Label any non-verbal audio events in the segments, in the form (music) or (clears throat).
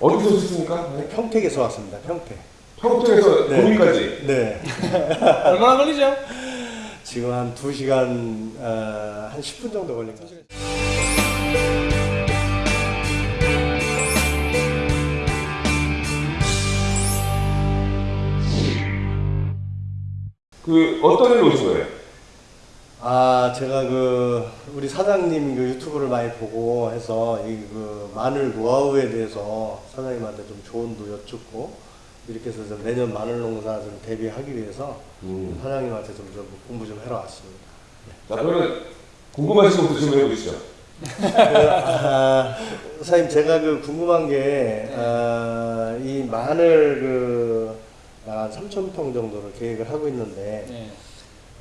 어디서 오셨습니까? 평택에서 왔습니다. 평택. 평택에서 네. 구미까지. 네. 얼마나 (laughs) 걸리죠? 지금 한 2시간 어, 한 10분 정도 같아요. 그 어떤 일로 오신 거예요? 아, 제가 그 우리 사장님 그 유튜브를 많이 보고 해서 이 그 마늘 노하우에 대해서 사장님한테 좀 조언도 여쭙고 이렇게 해서 좀 내년 마늘 농사 좀 대비하기 위해서 음. 사장님한테 좀, 좀 공부 좀 하러 왔습니다. 자 그러면 궁금하신 것도 좀 해보시죠. 아, 사장님 제가 그 궁금한 게, 아, 이 마늘 그, 한 3천 평 정도를 계획을 하고 있는데, 네.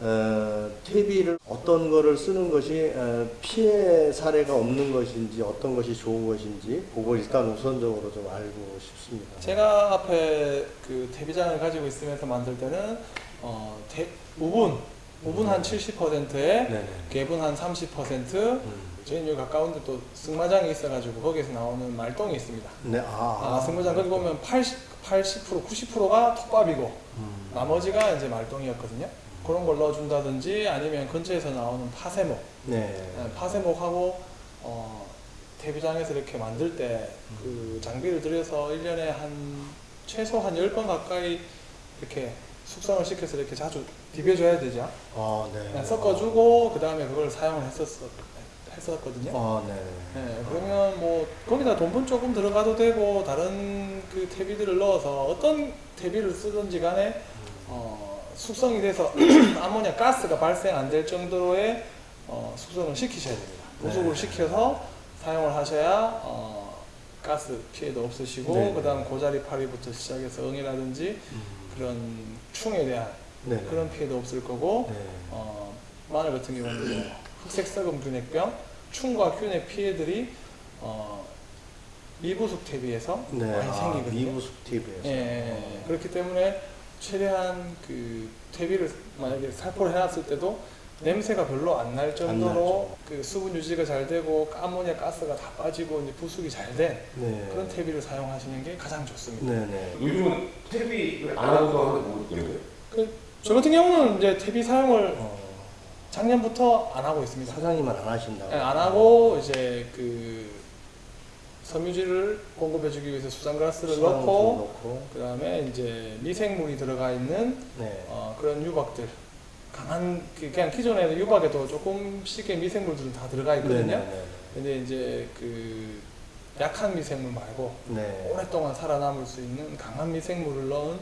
어, 퇴비를 어떤 거를 쓰는 것이 어, 피해 사례가 없는 것인지 어떤 것이 좋은 것인지 그걸 일단 우선적으로 좀 알고 싶습니다. 제가 앞에 그 데뷔장을 가지고 있으면서 만들 때는 어, 대, 우분, 우분 한 70%에 네네. 개분 한 30%, 음. 저희는 여기 가까운데 또 승마장이 있어가지고 거기에서 나오는 말똥이 있습니다. 네, 아, 아, 승마장 거기 보면 80, 80%, 90%가 톱밥이고 음. 나머지가 이제 말똥이었거든요. 그런 걸 넣어준다든지 아니면 근처에서 나오는 파세목, 네. 네, 파세목하고 어, 데뷔장에서 이렇게 만들 때 그 장비를 들여서 1년에 한 최소 한 10번 가까이 이렇게 숙성을 시켜서 이렇게 자주 비벼줘야 되죠. 아, 네. 그냥 섞어주고 그 다음에 그걸 사용을 했었, 했었거든요. 아, 네. 네, 그러면 뭐 거기다 돈분 조금 들어가도 되고 다른 그 퇴비들을 넣어서 어떤 퇴비를 쓰든지 간에 어, 숙성이 돼서 (clears throat) 아모니아 가스가 발생 안 될 정도의 어, 숙성을 시키셔야 됩니다. 부숙을 네. 시켜서 사용을 하셔야 어, 가스 피해도 없으시고 네. 그 다음 고자리 파리부터 시작해서 응이라든지 음. 그런 충에 대한 네. 그런 피해도 없을 거고 네. 어, 마늘 같은 경우는 뭐 흑색 썩음 균핵병, 충과 균의 피해들이 어, 미부숙 대비해서 네. 많이 아, 생기거든요. 미부숙 TV에서. 예, 예, 예. 그렇기 때문에 최대한 그 퇴비를 만약에 살포를 해놨을 때도 냄새가 별로 안 날 정도로 그 수분 유지가 잘 되고 아모니아 가스가 다 빠지고 이제 부숙이 잘된 네. 그런 퇴비를 사용하시는 게 가장 좋습니다. 네, 네. 요즘은 퇴비를 안 하고도 하는데 뭐 있는데? 그, 저 같은 경우는 이제 퇴비 사용을 어, 작년부터 안 하고 있습니다. 사장님은 안 하신다고. 네, 안 하고 이제 그 섬유질을 공급해주기 위해서 수산가스를 넣고 넣고. 그 다음에 이제 미생물이 들어가 있는 네. 어, 그런 유박들 강한 그 그냥 기존에는 유박에도 조금씩의 미생물들은 다 들어가 네, 있거든요. 네, 네. 근데 이제 그 약한 미생물 말고 네. 오랫동안 살아남을 수 있는 강한 미생물을 넣은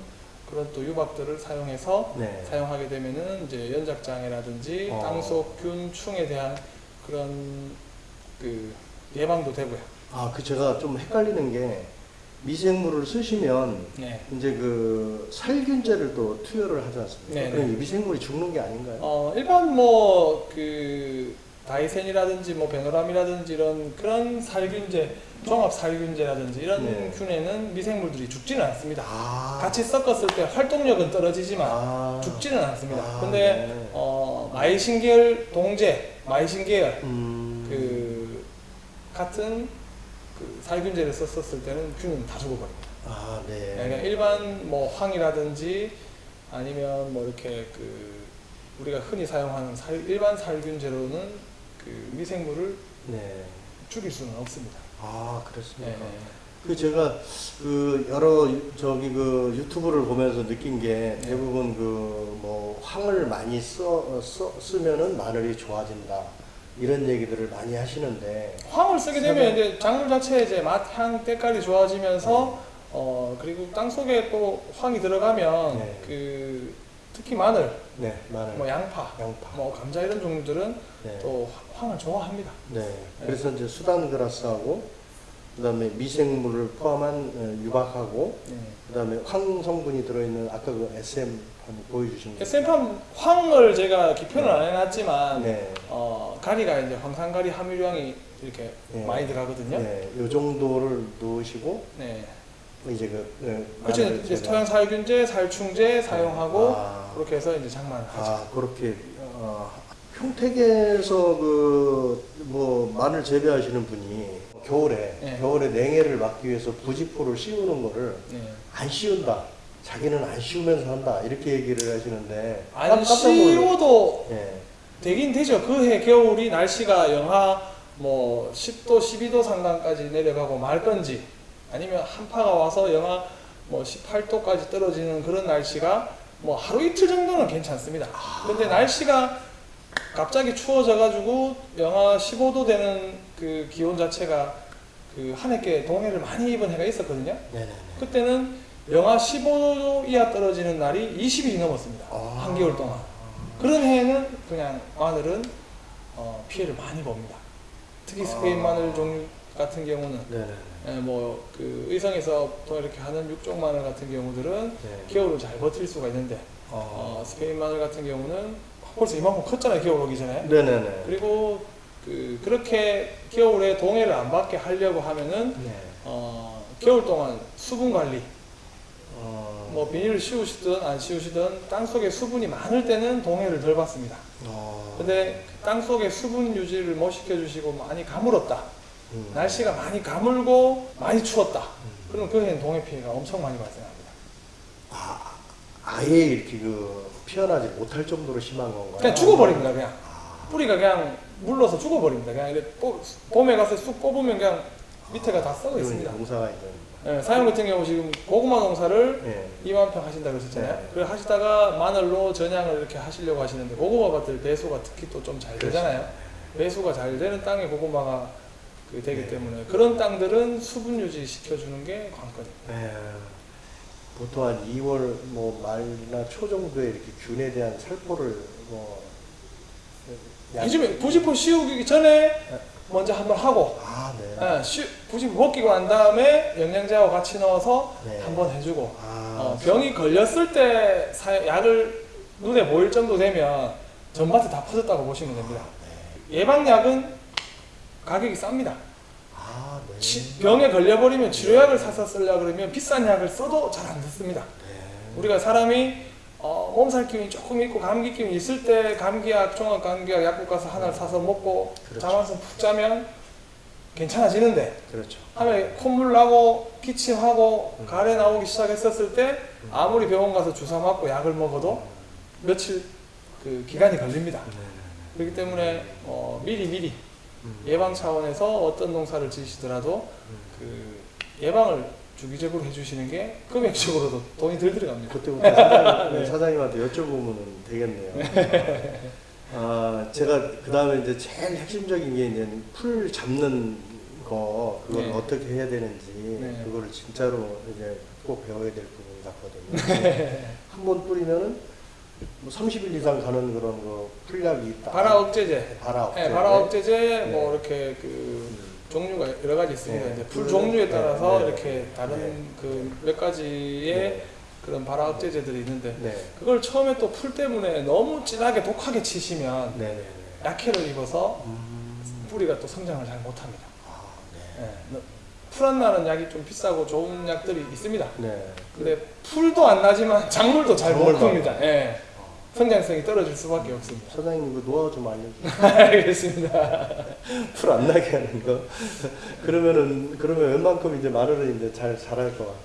그런 또 유박들을 사용해서 네. 사용하게 되면은 이제 연작장애라든지 어. 땅속 균, 충에 대한 그런 그 예방도 되고요. 아, 그 제가 좀 헷갈리는 게 미생물을 쓰시면 네. 이제 그 살균제를 또 투여를 하지 않습니까? 네, 그럼 네. 이 미생물이 죽는 게 아닌가요? 어, 일반 뭐 그 다이센이라든지 뭐 베노람이라든지 이런 그런 살균제, 종합 살균제라든지 이런 네. 균에는 미생물들이 죽지는 않습니다. 아, 같이 섞었을 때 활동력은 떨어지지만 아, 죽지는 않습니다. 아, 근데 네. 어, 마이신 계열 동제, 마이신 계열 음, 그 같은 그 살균제를 썼었을 때는 균은 다 죽어버립니다. 아, 네. 그러니까 일반 뭐 황이라든지 아니면 뭐 이렇게 그 우리가 흔히 사용하는 살, 일반 살균제로는 그 미생물을 네. 죽일 수는 없습니다. 아, 그렇습니까? 네. 그 제가 그 여러 유- 저기 그 유튜브를 보면서 느낀 게 대부분 그 뭐 황을 많이 써, 써 쓰면은 마늘이 좋아진다 이런 얘기들을 많이 하시는데 황을 쓰게 되면 이제 작물 자체의 이제 맛, 향, 때깔이 좋아지면서 어 그리고 땅 속에 또 황이 들어가면 네. 그 특히 마늘, 네 마늘 뭐 양파, 양파 뭐 감자 이런 종류들은 네. 또 황을 좋아합니다. 네. 그래서 이제 수단 그라스하고 그다음에 미생물을 포함한 어, 유박하고 네. 그다음에 황 성분이 들어있는 아까 그 SM 한번 보여주신 거. SM팜 황을 제가 기표는 안 해놨지만 네. 어, 가리가 이제 황산가리 함유량이 이렇게 네. 많이 들어가거든요. 네. 네. 요 정도를 넣으시고 이제 그 네, 그렇죠. 이제 토양 살균제, 살충제 사용하고 아, 그렇게 해서 이제 장만을 하죠. 아 그렇게 어, 평택에서 그 뭐 마늘 재배하시는 분이 겨울에 네. 겨울에 냉해를 막기 위해서 부직포를 씌우는 거를 네. 안 씌운다. 자기는 안 씌우면서 한다. 이렇게 얘기를 하시는데 안. 씌워도 예. 되긴 되죠. 그 해 겨울이 날씨가 영하 뭐 10도, 12도 상강까지 내려가고 말 건지 아니면 한파가 와서 영하 뭐 18도까지 떨어지는 그런 날씨가 뭐 하루 이틀 정도는 괜찮습니다. 근데 날씨가 갑자기 추워져 가지고 영하 15도 되는 그 기온 자체가 그 한 해께 동해를 많이 입은 해가 있었거든요. 네네네. 그때는 영하 15도 이하 떨어지는 날이 20일이 넘었습니다. 아. 한겨울 동안. 그런 해에는 그냥 마늘은 어, 피해를 많이 봅니다. 특히 스페인 아. 마늘 종류 같은 경우는 네네네. 예, 뭐그 의성에서 또 이렇게 하는 육종 마늘 같은 경우들은 네. 겨울을 잘 버틸 수가 있는데 어, 스페인 마늘 같은 경우는 벌써 이만큼 컸잖아요 겨울 오기 전에 네네네. 그리고 그 그렇게 겨울에 동해를 안 받게 하려고 하면은 네. 어, 겨울 동안 수분 관리 어. 뭐 비닐을 씌우시든 안 씌우시든 땅 속에 수분이 많을 때는 동해를 덜 받습니다. 어. 근데 땅 속에 수분 유지를 못 시켜주시고 많이 가물었다. 음. 날씨가 많이 가물고 많이 추웠다. 음. 그럼 그 해는 동해 피해가 엄청 많이 발생합니다. 아, 아예 이렇게 그 피어나지 못할 정도로 심한 건가요? 그냥 죽어버립니다. 그냥 아. 뿌리가 그냥 물러서 죽어버립니다. 그냥 봄에 가서 쑥 뽑으면 그냥 밑에가 다 썩어 있습니다. 농사가 이제. 예, 사장 같은 경우 지금 고구마 농사를 예. 2만 평 하신다 그러셨잖아요. 네. 그래 하시다가 마늘로 전향을 이렇게 하시려고 하시는데 고구마 밭들 배수가 특히 또 좀 잘 되잖아요. 배수가 잘 되는 땅에 고구마가 그 되기 네. 때문에 그런 땅들은 수분 유지 시켜주는 게 관건입니다. 예. 보통 한 2월 뭐 말이나 초 정도에 이렇게 균에 대한 살포를 뭐 약- 요즘에 부지포 씌우기 전에 먼저 한번 하고 아, 네. 예, 씌- 부지포 벗기고 난 다음에 영양제하고 같이 넣어서 네. 한번 해주고 아, 어, 병이 걸렸을 때 사- 약을 눈에 보일 정도 되면 전밭에 다 퍼졌다고 보시면 됩니다. 네. 예방약은 가격이 쌉니다. 아, 네. 치- 병에 걸려버리면 치료약을 사서 쓰려고 그러면 비싼 약을 써도 잘 안 듣습니다. 네. 우리가 사람이 어, 몸살 기운이 조금 있고 감기 기운이 있을 때 감기약, 종합 감기약 약국 가서 하나를 사서 먹고 그렇죠. 잠 한숨 푹 자면 괜찮아지는데 그렇죠. 하면 콧물 나고 기침하고 음. 가래 나오기 시작했었을 때 아무리 병원 가서 주사 맞고 약을 먹어도 며칠 그 기간이 걸립니다. 네. 그렇기 때문에 어, 미리 미리 음. 예방 차원에서 어떤 농사를 지으시더라도 음. 그 예방을 주기적으로 해주시는 게 금액적으로도 돈이 덜 들어갑니다. 그때부터 사장님, (laughs) 네. 사장님한테 여쭤보면 되겠네요. 아, 제가 그 다음에 이제 제일 핵심적인 게 이제 풀 잡는 거 그걸 네. 어떻게 해야 되는지 네. 그거를 진짜로 이제 꼭 배워야 될 부분 같거든요. (laughs) 한 번 뿌리면은 뭐 30일 이상 가는 그런 그 풀약이 있다. 발화 억제제, 발화 억제. 네, 발화 억제제 뭐 네. 이렇게 그 음. 종류가 여러 가지 있습니다. 네. 이제 풀 그- 종류에 따라서 네, 네. 이렇게 다른 네. 그 몇 가지의 네. 그런 발아 억제제들이 있는데 네. 그걸 처음에 또 풀 때문에 너무 진하게 독하게 치시면 네. 네. 약해를 입어서 음. 뿌리가 또 성장을 잘 못합니다. 아, 네. 네. 풀 안 나는 약이 좀 비싸고 좋은 약들이 있습니다. 네. 근데 풀도 안 나지만 (laughs) 작물도 잘 못 큽니다. 예. 성장성이 떨어질 수밖에 없습니다. 사장님 그 노하우 좀 알려주세요. (laughs) 알겠습니다. 풀 안 나게 하는 거. 그러면은 그러면 웬만큼 이제 마늘은 이제 잘 자랄 것 같고요.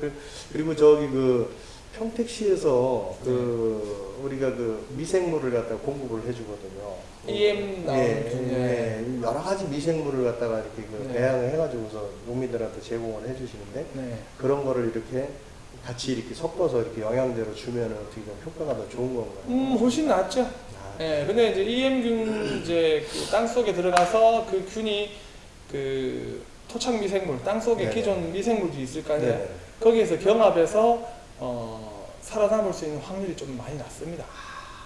그- 그리고 저기 그 평택시에서 그 우리가 그 미생물을 갖다 공급을 해주거든요. EM 나온 예, 균, 예, 여러 가지 미생물을 갖다가 이렇게 그 네. 배양을 해가지고서 농민들한테 제공을 해주시는데 네. 그런 거를 이렇게 같이 이렇게 섞어서 이렇게 영양제로 주면은 어떻게 좀 효과가 더 좋은 건가요? 음, 훨씬 낫죠. 아, 예, 근데 이제 EM균 이제 그 땅 속에 들어가서 그 균이 그 토착 미생물, 땅 속에 네네. 기존 미생물들이 있을 거 아니에요. 네. 거기에서 경합해서 어, 살아남을 수 있는 확률이 좀 많이 낮습니다.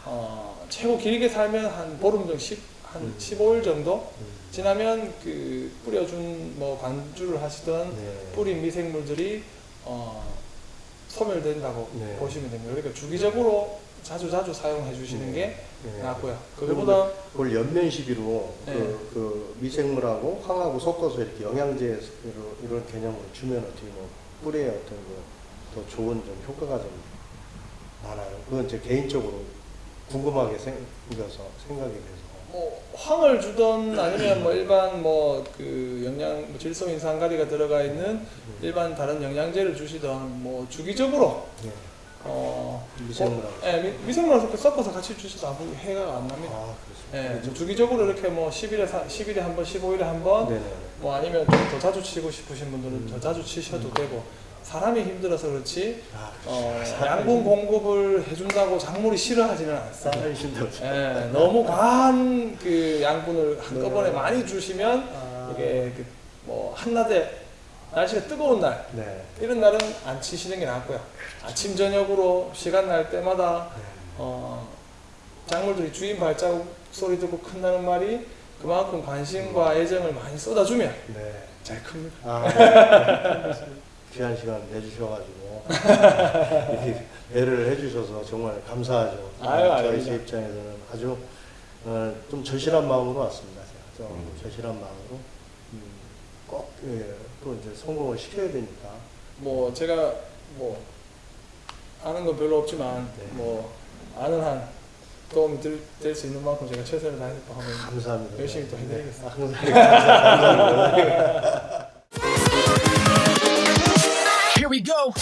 어, 최고 길게 살면 한 보름 정도, 10, 한 음. 15일 정도 음. 지나면 그 뿌려준 뭐 관주를 하시던 네. 뿌린 미생물들이 어, 소멸된다고 네. 보시면 됩니다. 그러니까 주기적으로 자주 자주 사용해 주시는 게 네. 낫고요. 그거보다 그걸 연면 시비로 네. 그, 그 미생물하고 황하고 섞어서 이렇게 영양제 이런 개념으로 주면 어떻게 뭐 뿌리에 어떤 그더 좋은 좀 효과가 좀 나나요? 그건 제 개인적으로 궁금하게 생겨서 생각이 돼서 뭐 황을 주던 아니면 뭐 일반 뭐 그 영양 뭐 질소 인산가리가 들어가 있는 일반 다른 영양제를 주시던 뭐 주기적으로 예. 어 미생물하고. 예, 미- 미생물하고 섞어서 같이 주셔도 아무 해가 안 납니다. 아 예, 주기적으로 이렇게 뭐 10일에 10일에 한 번, 15일에 한 번, 네네. 뭐 아니면 좀 더 자주 치고 싶으신 분들은 더 자주 치셔도 되고 사람이 힘들어서 그렇지 아, 어, 사람이 양분 공급을 해준다고 작물이 싫어하지는 않습니다. 예, 너무 과한 그 양분을 한꺼번에 네. 많이 주시면 아, 이게 그 뭐 한낮에 날씨가 뜨거운 날 네. 이런 날은 안 치시는 게 낫고요. 아침 저녁으로 시간 날 때마다 네. 어, 작물들이 주인 발자국 소리 듣고 큰다는 말이 그만큼 관심과 애정을 많이 쏟아주면 네. 잘 큽니다. 아, 네. (laughs) 귀한 시간 내주셔가지고 (laughs) 배를 해주셔서 정말 감사하죠. 아유, 저희. 제 입장에서는 아주 어, 좀 절실한 마음으로 왔습니다. 좀 음. 절실한 마음으로 음, 꼭 예, 또 이제 성공을 시켜야 되니까. 뭐 제가 뭐 아는 건 별로 없지만 네. 뭐 아는 한 도움이 될 수 있는 만큼 제가 최선을 다해서 감사합니다. 열심히 또 네. 해드리겠습니다. 아, 항상 감사합니다. We go.